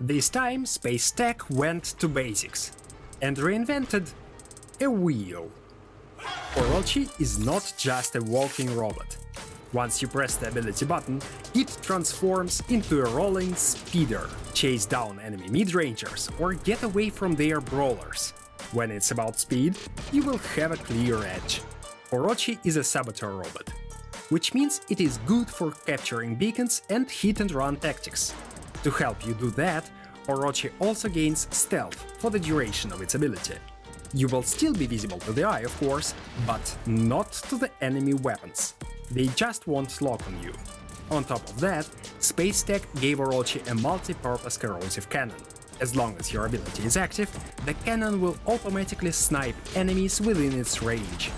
This time Space Tech went to basics and reinvented a wheel. Orochi is not just a walking robot. Once you press the ability button, it transforms into a rolling speeder, chase down enemy mid-rangers or get away from their brawlers. When it's about speed, you will have a clear edge. Orochi is a saboteur robot, which means it is good for capturing beacons and hit-and-run tactics. To help you do that, Orochi also gains stealth for the duration of its ability. You will still be visible to the eye, of course, but not to the enemy weapons. They just won't lock on you. On top of that, Space Tech gave Orochi a multi-purpose corrosive cannon. As long as your ability is active, the cannon will automatically snipe enemies within its range.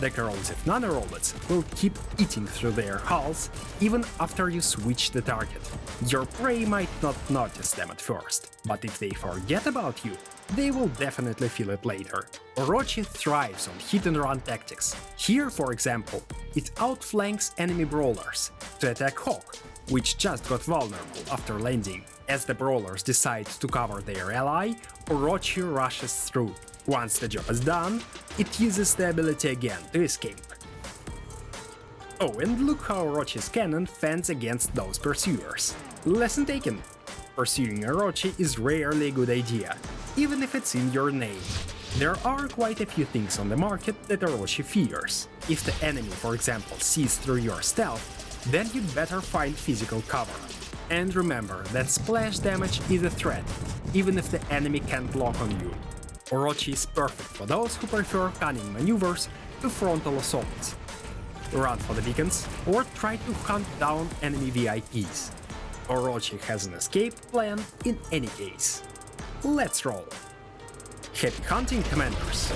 The corrosive nanorobots will keep eating through their hulls even after you switch the target. Your prey might not notice them at first, but if they forget about you, they will definitely feel it later. Orochi thrives on hit-and-run tactics. Here, for example, it outflanks enemy brawlers to attack Hawk, which just got vulnerable after landing. As the brawlers decide to cover their ally, Orochi rushes through. Once the job is done, it uses the ability again to escape. Oh, and look how Orochi's cannon fends against those pursuers. Lesson taken! Pursuing Orochi is rarely a good idea, even if it's in your name. There are quite a few things on the market that Orochi fears. If the enemy, for example, sees through your stealth, then you'd better find physical cover. And remember that splash damage is a threat, even if the enemy can't lock on you. Orochi is perfect for those who prefer cunning maneuvers to frontal assaults. Run for the beacons, or try to hunt down enemy VIPs. Orochi has an escape plan in any case. Let's roll! Happy hunting, Commanders!